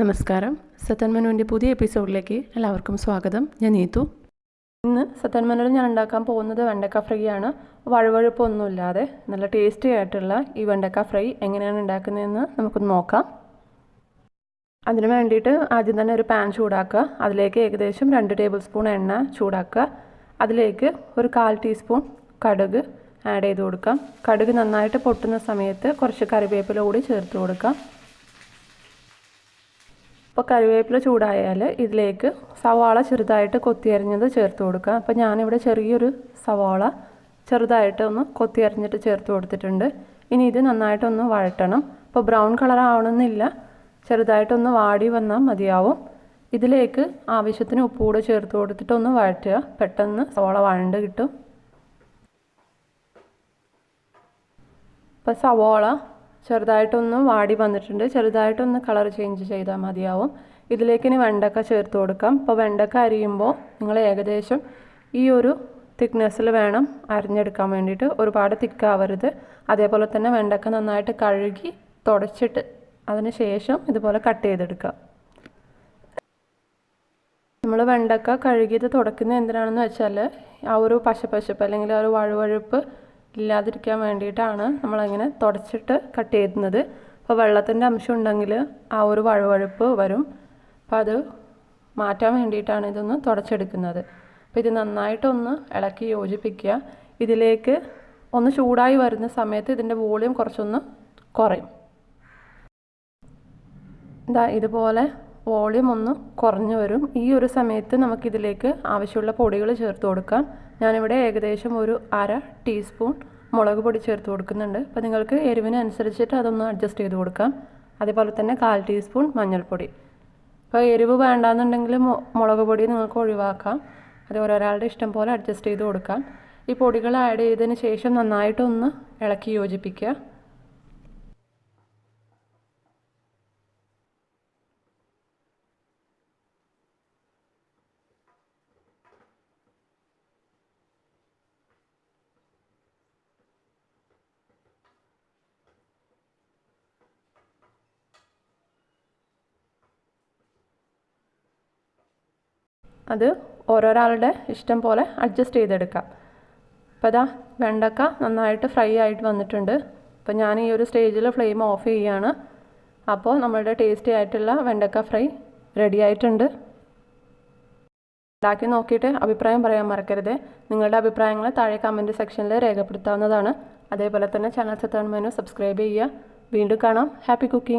നമസ്കാരം. സത്യന്മനുവിന്റെ പുതിയ എപ്പിസോഡിലേക്ക് എല്ലാവർക്കും സ്വാഗതം. ഞാൻ നീതു. ഇന്ന് സത്യന്മനുവിൽ ഞാൻ ഉണ്ടാക്കാൻ പോകുന്നത് വെണ്ടക്ക ഫ്രൈ ആണ്. വഴുവഴുപ്പൊന്നുമില്ലാതെ നല്ല ടേസ്റ്റി ആയിട്ടുള്ള ഈ വെണ്ടക്ക ഫ്രൈ എങ്ങനെയാണ് ഉണ്ടാക്കുന്നതെന്ന് നമുക്കൊന്ന് നോക്കാം. അതിന് വേണ്ടിയിട്ട് ആദ്യം തന്നെ ഒരു പാൻ ചൂടാക്കുക. അതിലേക്ക് ഏകദേശം രണ്ട് ടേബിൾ സ്പൂൺ എണ്ണ ചൂടാക്കുക. അതിലേക്ക് ഒരു കാൽ ടീസ്പൂൺ കടുക് ആഡ് ചെയ്ത് കൊടുക്കാം. കടുക് നന്നായിട്ട് പൊട്ടുന്ന സമയത്ത് കുറച്ച് കറിവേപ്പില കൂടി ചേർത്ത് കൊടുക്കാം. അപ്പോൾ കറിവേപ്പില ചൂടായാൽ ഇതിലേക്ക് സവാള ചെറുതായിട്ട് കൊത്തിയരിഞ്ഞത് ചേർത്ത് കൊടുക്കുക. അപ്പോൾ ഞാനിവിടെ ചെറിയൊരു സവാള ചെറുതായിട്ട് ഒന്ന് കൊത്തിയരിഞ്ഞിട്ട് ചേർത്ത് കൊടുത്തിട്ടുണ്ട്. ഇനി ഇത് നന്നായിട്ടൊന്ന് വഴറ്റണം. അപ്പോൾ ബ്രൗൺ കളർ ആവണമെന്നില്ല. ചെറുതായിട്ടൊന്ന് വാടി വന്നാൽ മതിയാവും. ഇതിലേക്ക് ആവശ്യത്തിന് ഉപ്പ് കൂടെ ചേർത്ത് കൊടുത്തിട്ട് ഒന്ന് വഴറ്റുക. പെട്ടെന്ന് സവാള വഴണ്ട് കിട്ടും. ഇപ്പോൾ സവാള ചെറുതായിട്ടൊന്ന് വാടി വന്നിട്ടുണ്ട്. ചെറുതായിട്ടൊന്ന് കളർ ചേഞ്ച് ചെയ്താൽ മതിയാവും. ഇതിലേക്ക് ഇനി വെണ്ടക്ക ചേർത്ത് കൊടുക്കാം. അപ്പോൾ വെണ്ടക്ക അരിയുമ്പോൾ നിങ്ങൾ ഏകദേശം ഈ ഒരു തിക്നെസ്സിൽ വേണം അരിഞ്ഞെടുക്കാൻ വേണ്ടിയിട്ട്. ഒരുപാട് തിക്കാവരുത് അതേപോലെ തന്നെ വെണ്ടക്ക നന്നായിട്ട് കഴുകി തുടച്ചിട്ട് അതിന് ശേഷം ഇതുപോലെ കട്ട് ചെയ്തെടുക്കുക. നമ്മൾ വെണ്ടക്ക കഴുകിയത് തുടക്കുന്നത് എന്തിനാണെന്ന് വെച്ചാൽ ആ ഒരു പശപ്പശപ്പ് അല്ലെങ്കിൽ ആ ഒരു വഴുവഴുപ്പ് ഇല്ലാതിരിക്കാൻ വേണ്ടിയിട്ടാണ് നമ്മളങ്ങനെ തുടച്ചിട്ട് കട്ട് ചെയ്യുന്നത് അപ്പോൾ വെള്ളത്തിന്റെ അംശം ഉണ്ടെങ്കിൽ ആ ഒരു വഴുവഴുപ്പ് വരും. അപ്പോൾ അത് മാറ്റാൻ വേണ്ടിയിട്ടാണ് ഇതൊന്ന് തുടച്ചെടുക്കുന്നത്. അപ്പോൾ ഇത് നന്നായിട്ടൊന്ന് ഇളക്കി യോജിപ്പിക്കുക. ഇതിലേക്ക് ഒന്ന് ചൂടായി വരുന്ന സമയത്ത് ഇതിന്റെ വോളിയം കുറച്ചൊന്ന് കുറയും. ഇതാ ഇതുപോലെ വോളിയം ഒന്ന് കുറഞ്ഞു വരും. ഈ ഒരു സമയത്ത് നമുക്കിതിലേക്ക് ആവശ്യമുള്ള പൊടികൾ ചേർത്ത് കൊടുക്കാം. ഞാനിവിടെ ഏകദേശം ഒരു അര ടീസ്പൂൺ മുളക് പൊടി ചേർത്ത് കൊടുക്കുന്നുണ്ട്. അപ്പോൾ നിങ്ങൾക്ക് എരിവിനനുസരിച്ചിട്ട് അതൊന്ന് അഡ്ജസ്റ്റ് ചെയ്ത് കൊടുക്കാം. അതേപോലെ തന്നെ കാൽ ടീസ്പൂൺ മഞ്ഞൾപ്പൊടി. അപ്പോൾ എരിവ് വേണ്ടാന്നുണ്ടെങ്കിൽ മുളക് പൊടി നിങ്ങൾക്ക് ഒഴിവാക്കാം. അത് ഓരോരാളുടെ ഇഷ്ടം പോലെ അഡ്ജസ്റ്റ് ചെയ്ത് കൊടുക്കാം. ഈ പൊടികൾ ആഡ് ചെയ്തതിന് ശേഷം നന്നായിട്ടൊന്ന് ഇളക്കി യോജിപ്പിക്കുക. അത് ഓരോരാളുടെ ഇഷ്ടം പോലെ അഡ്ജസ്റ്റ് ചെയ്തെടുക്കാം. അപ്പോൾ അതാ വെണ്ടക്ക നന്നായിട്ട് ഫ്രൈ ആയിട്ട് വന്നിട്ടുണ്ട്. അപ്പോൾ ഞാൻ ഈ ഒരു സ്റ്റേജിൽ ഫ്ലെയിം ഓഫ് ചെയ്യുകയാണ് അപ്പോൾ നമ്മളുടെ ടേസ്റ്റി ആയിട്ടുള്ള വെണ്ടക്ക ഫ്രൈ റെഡി ആയിട്ടുണ്ട്. ഉണ്ടാക്കി നോക്കിയിട്ട് അഭിപ്രായം പറയാൻ മറക്കരുത്. നിങ്ങളുടെ അഭിപ്രായങ്ങൾ താഴെ കമന്റ് സെക്ഷനിൽ രേഖപ്പെടുത്താവുന്നതാണ്. അതേപോലെ തന്നെ ചാനൽ സത്താൻ മെനു സബ്സ്ക്രൈബ് ചെയ്യുക. വീണ്ടും കാണാം. Happy cooking